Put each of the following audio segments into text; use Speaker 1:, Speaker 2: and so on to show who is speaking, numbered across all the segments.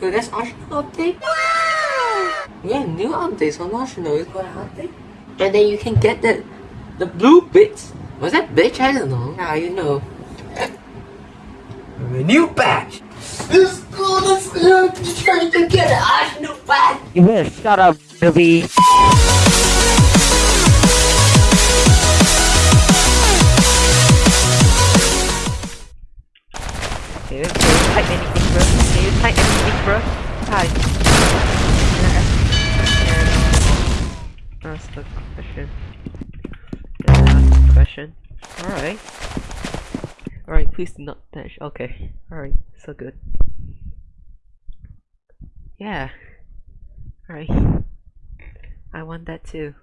Speaker 1: So that's Arsenal update. Yeah, new updates on Arsenal is gonna update. And then you can get the the blue bits. Was that bitch? I don't know. Now you know. A new badge. This school is trying to get an Arsenal badge.
Speaker 2: You better shut up, Billy. You, type anything, bro? Can you type anything, bro? Type. That's the question. That's the question. Alright. Alright, please do not touch. Okay. Alright, so good. Yeah. Alright. I want that too.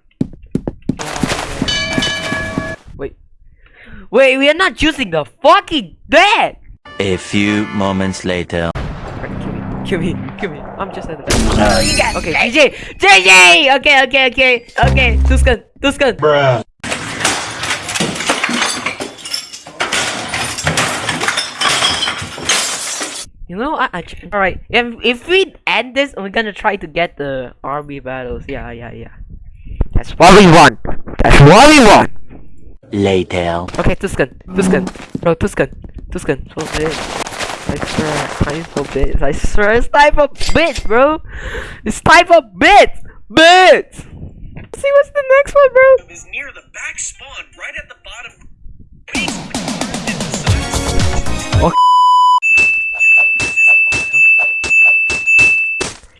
Speaker 2: Wait. Wait, we are not choosing the fucking bed!
Speaker 3: A few moments later.
Speaker 2: Alright, kill me, kill me, kill me. I'm just at the back. Oh, you got Okay, GG! GG! Okay, okay, okay, okay. Tuscan, Tuscan.
Speaker 4: Bruh.
Speaker 2: You know, I, I alright. If if we end this, we're gonna try to get the army battles. Yeah, yeah, yeah. That's what we want. That's what we want.
Speaker 3: Later.
Speaker 2: Okay, Tuscan, Tuscan, bro, Tuscan, Tuscan, so big. I swear, time for bits. I swear, it's time for bits, bro. It's time for bits, bits. See what's the next one, bro?
Speaker 5: is near the back spawn, right at the bottom.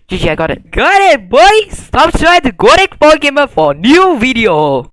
Speaker 2: GG, I got it. Got it, boy! Subscribe to Godek Gamer for new video.